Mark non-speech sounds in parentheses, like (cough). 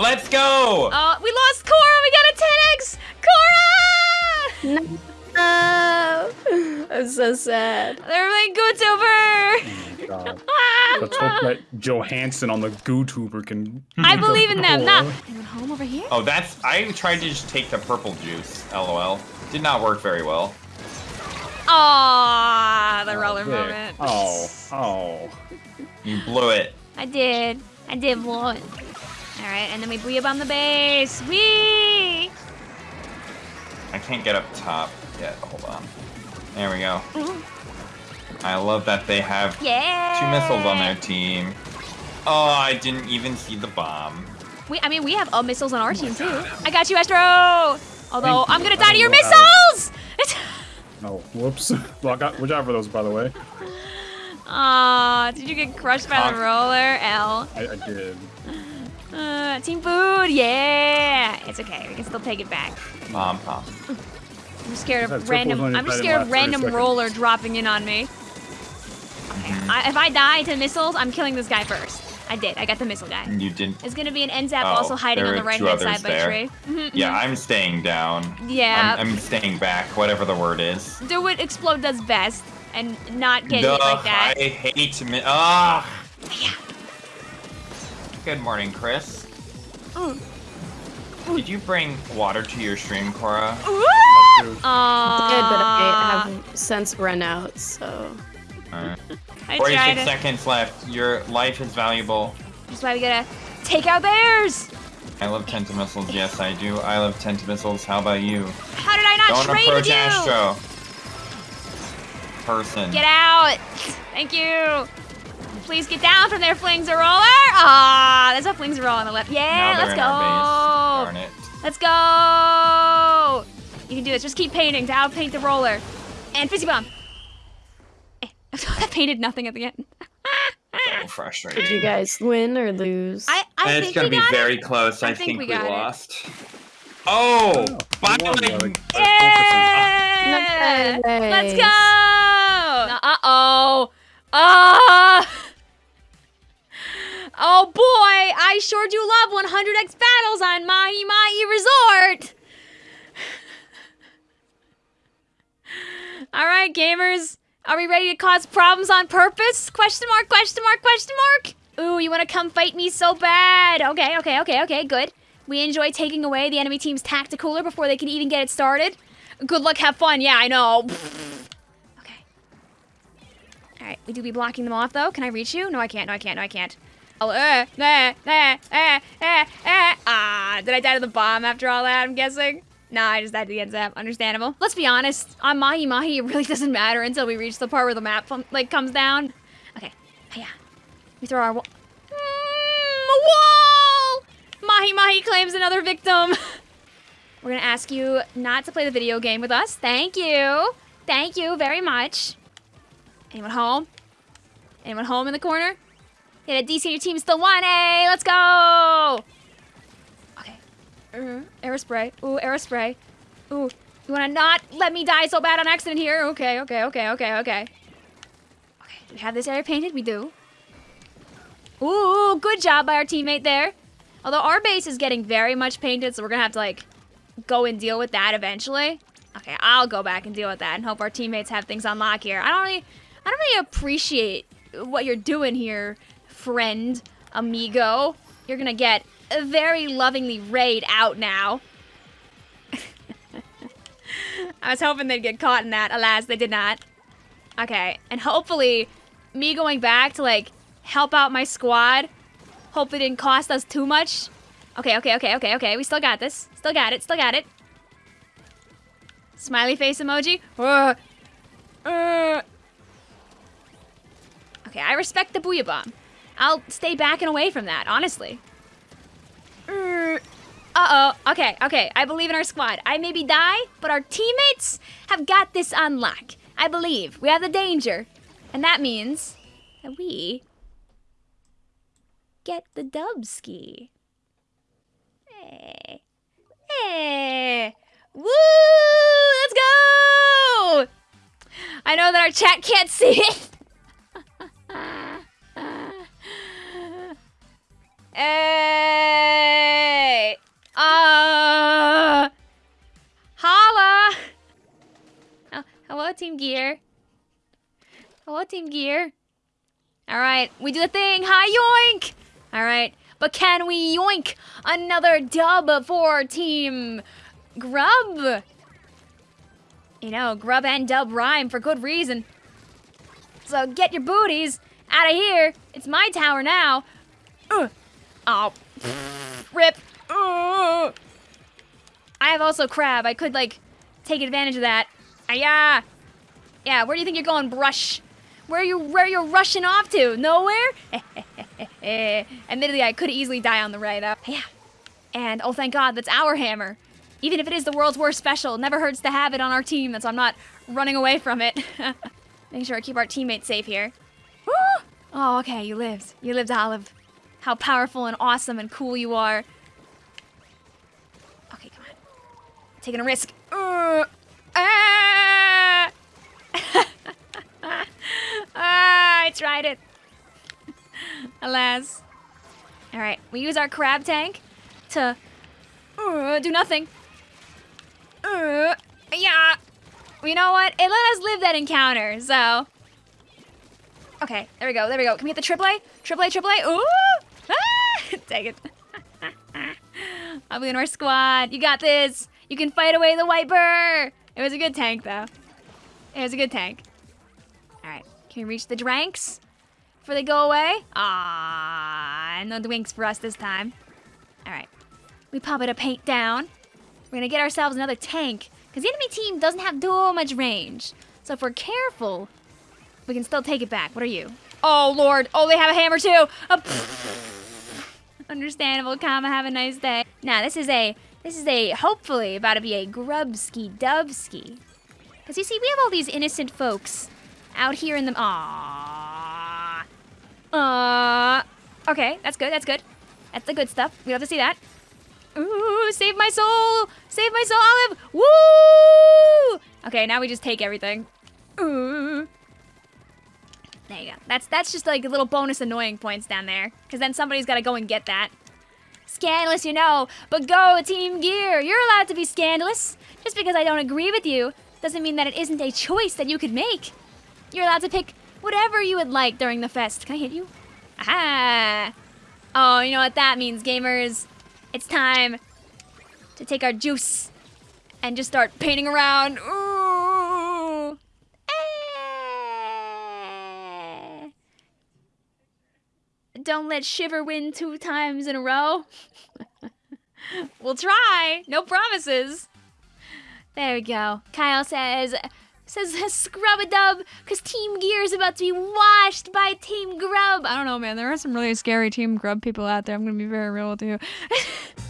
Let's go! Oh, we lost Cora. We got a 10x. Cora! No. (laughs) I'm so sad. They're playing Goo Tuber. Oh, (laughs) God. Let's hope that Johansson on the Goo Tuber can. I believe in them. Nah. Or- Anyone home over here? Oh, that's. I tried to just take the purple juice. LOL. Did not work very well. Aw, the oh, roller there. moment. Oh, oh. You blew it. I did. I did blow it. All right, and then we booyah bomb the base. Wee! I can't get up top yet. Hold on. There we go. I love that they have Yeah. two missiles on their team. Oh, I didn't even see the bomb. We, I mean, we have uh, missiles on our team too. I got you, Astro. Although Thank I'm you. gonna die to your know missiles. Oh, whoops. (laughs) Well, I got, watch out for those, by the way. Aw, did you get crushed by the Honk. roller? L. I, I did. Uh, team food, yeah. It's okay. We can still take it back. Mom, bomb. I'm scared of random. I'm just scared of random seconds. roller dropping in on me. Okay. Mm-hmm. I, if I die to missiles, I'm killing this guy first. I did. I got the missile guy. You didn't. It's gonna be an N-ZAP Oh, also hiding on the right hand others side by there. tree. Yeah, mhm. I'm staying down. Yeah. I'm, I'm staying back, whatever the word is. Do what Explode does best and not get hit like that. I hate mi- Ah! Yeah. Good morning, Chris. Mm. Did you bring water to your stream, Cora? Woo! Dude. Good, but I have since run out, so. Alright. 46 seconds left. Your life is valuable. That's why we gotta take out theirs. I love Tentamissiles. Yes, I do. I love Tentamissiles. How about you? How did I not Don't trade approach with you? Astro. Person. Get out! Thank you. Please get down from there, Flingza roller. Ah, there's a Flingza Roller on the left. Yeah, Now let's go. base. Darn it. Let's go. You can do this. Just keep painting to outpaint the roller. And fizzy bomb. Eh, (laughs) I painted nothing at the end. So frustrating. Did you guys win or lose? I, I And think it's gonna be very it. close. I I, think think, we we, got it. lost. Oh, Oh, finally! by like- Yeah. Let's go. Uh oh. Ah. Oh boy, I sure do love 100x battles on Mahi Mahi Resort. (laughs) All right, gamers, are we ready to cause problems on purpose? Question mark, question mark, question mark. Ooh, you want to come fight me so bad? Okay, okay, okay, okay, good. We enjoy taking away the enemy team's tacticooler before they can even get it started. Good luck, have fun. Yeah, I know. (laughs) okay. All right, we do be blocking them off though. Can I reach you? No, I can't. No, I can't. No, I can't. Oh, uh, uh, uh, uh, uh, uh. Ah, did I die to the bomb after all that? I'm guessing. Nah, I just died to the N-ZAP. Understandable. Let's be honest. On Mahi Mahi, it really (laughs) doesn't matter until we reach the part where the map like comes down. Okay. Yeah. We throw our wall. Mm, wall. Mahi Mahi claims another victim. (laughs) We're gonna ask you not to play the video game with us. Thank you. Thank you very much. Anyone home? Anyone home in the corner? Yeah, the DC your team still won. Hey, let's go. Okay. Uh, Aerospray. Ooh, Aerospray. Ooh, you wanna not let me die so bad on accident here? Okay, okay, okay, okay, okay. Okay, we have this area painted? We do. Ooh, good job by our teammate there. Although our base is getting very much painted, so we're gonna have to like go and deal with that eventually. Okay, I'll go back and deal with that and hope our teammates have things on lock here. I don't really, I don't really appreciate what you're doing here, friend, amigo. You're gonna get very lovingly raid out now. (laughs) I was hoping they'd get caught in that. Alas, they did not. Okay, and hopefully, me going back to like help out my squad, hopefully it didn't cost us too much. Okay, okay, okay, okay, okay. We still got this. Still got it. Still got it. Smiley face emoji. Uh, uh. Okay, I respect the booyah bomb. I'll stay back and away from that, honestly. Uh oh. Okay, okay. I believe in our squad. I maybe die, but our teammates have got this on lock. I believe. We have the danger. And that means that we get the dub ski. Hey. Hey. Woo! Let's go! I know that our chat can't (laughs) see it. Hey. Uh, holla. Oh, hello, Team Gear. Hello, Team Gear. All right, we do the thing. Hi, yoink. All right, but can we yoink another dub for Team Grub? You know, grub and dub rhyme for good reason. So get your booties out of here. It's my tower now. Uh, oh, rip. Uh. I have also crab. I could like take advantage of that. Aya. Yeah, where do you think you're going, brush? Where are you where are you rushing off to? Nowhere? (laughs) Admittedly, I could easily die on the way up. Yeah. And oh thank God, that's our hammer. Even if it is the world's worst special, never hurts to have it on our team, so I'm not running away from it. (laughs) Make sure I keep our teammates safe here. (gasps) Oh, okay, you lived. You lived, Olive. How powerful and awesome and cool you are. Okay, come on. Taking a risk. Uh, ah! (laughs) ah, I tried it. (laughs) Alas. All right, we use our crab tank to uh, do nothing. Uh, yeah. You know what? It let us live that encounter, so. Okay, there we go, there we go. Can we get the triple A? Triple A, triple A. Ooh! Ah! (laughs) Take it. I'll be in our squad. You got this. You can fight away the wiper. It was a good tank, though. It was a good tank. All right, can we reach the dranks before they go away? Ah, no drinks for us this time. All right, we pop it a paint down. We're gonna get ourselves another tank because the enemy team doesn't have too much range. So if we're careful, we can still take it back. What are you? Oh, Lord. Oh, they have a hammer, too. Oh, Understandable, comma. Have a nice day. Now, this is a, this is a, hopefully, about to be a grubski dubski. Because you see, we have all these innocent folks out here in the, aww. Uh, okay, that's good, that's good. That's the good stuff. We love to see that. Ooh, save my soul! Save my soul, Olive! Woo! Okay, now we just take everything. Ooh. There you go. That's that's just like a little bonus annoying points down there. Because then somebody's got to go and get that. Scandalous, you know. But go, Team Gear. You're allowed to be scandalous. Just because I don't agree with you doesn't mean that it isn't a choice that you could make. You're allowed to pick whatever you would like during the fest. Can I hit you? Aha! Oh, you know what that means, gamers? It's time to take our juice and just start painting around. Ooh. Don't let Shiver win two times in a row. (laughs) we'll try. No promises. There we go. Kyle says, says scrub a dub because Team Gear is about to be washed by Team Grub. I don't know, man. There are some really scary Team Grub people out there. I'm going to be very real with you. (laughs)